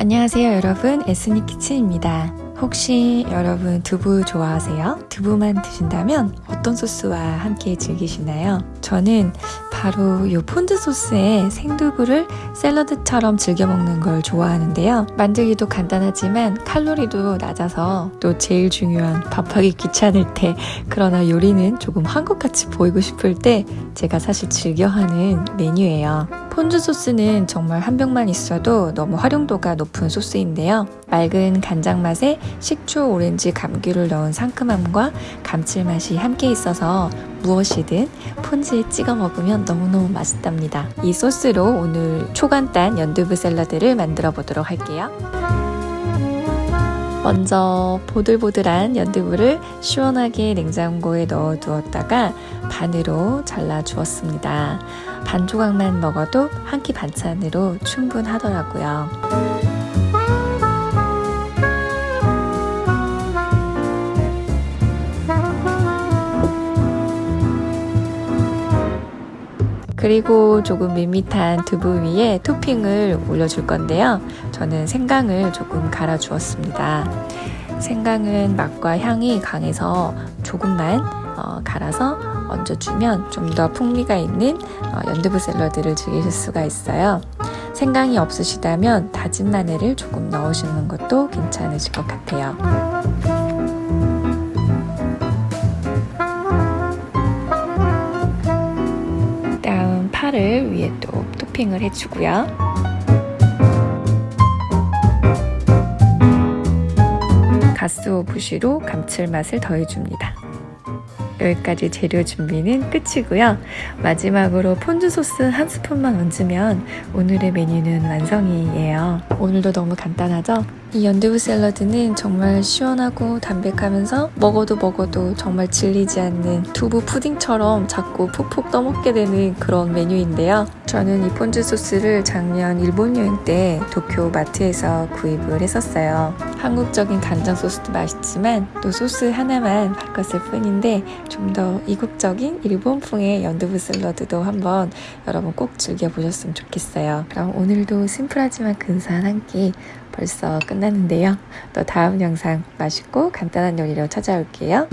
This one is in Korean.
안녕하세요 여러분 에스니 키친입니다 혹시 여러분 두부 좋아하세요? 두부만 드신다면 어떤 소스와 함께 즐기시나요? 저는 바로 이 폰드 소스에 생두부를 샐러드처럼 즐겨 먹는 걸 좋아하는데요. 만들기도 간단하지만 칼로리도 낮아서 또 제일 중요한 밥하기 귀찮을 때 그러나 요리는 조금 한국같이 보이고 싶을 때 제가 사실 즐겨하는 메뉴예요. 폰드 소스는 정말 한 병만 있어도 너무 활용도가 높은 소스인데요. 맑은 간장 맛에 식초, 오렌지, 감귤을 넣은 상큼함과 감칠맛이 함께 있어서 무엇이든 폰즈에 찍어 먹으면 너무너무 맛있답니다. 이 소스로 오늘 초간단 연두부 샐러드를 만들어 보도록 할게요. 먼저 보들보들한 연두부를 시원하게 냉장고에 넣어 두었다가 반으로 잘라 주었습니다. 반 조각만 먹어도 한 끼 반찬으로 충분하더라고요. 그리고 조금 밋밋한 두부 위에 토핑을 올려줄 건데요. 저는 생강을 조금 갈아 주었습니다. 생강은 맛과 향이 강해서 조금만 어, 갈아서 얹어주면 좀 더 풍미가 있는 어, 연두부 샐러드를 즐기실 수가 있어요. 생강이 없으시다면 다진 마늘을 조금 넣으시는 것도 괜찮으실 것 같아요. 파를 위에 또 토핑을 해주고요. 가쓰오부시로 감칠맛을 더해줍니다. 여기까지 재료 준비는 끝이고요. 마지막으로 폰즈 소스 한 스푼만 얹으면 오늘의 메뉴는 완성이에요. 오늘도 너무 간단하죠? 이 연두부 샐러드는 정말 시원하고 담백하면서 먹어도 먹어도 정말 질리지 않는 두부 푸딩처럼 자꾸 푹푹 떠먹게 되는 그런 메뉴인데요. 저는 이 폰즈 소스를 작년 일본 여행 때 도쿄 마트에서 구입을 했었어요. 한국적인 간장 소스도 맛있지만 또 소스 하나만 바꿨을 뿐인데 좀 더 이국적인 일본풍의 연두부 샐러드도 한번 여러분 꼭 즐겨보셨으면 좋겠어요. 그럼 오늘도 심플하지만 근사한 한끼 벌써 끝났는데요. 또 다음 영상 맛있고 간단한 요리로 찾아올게요.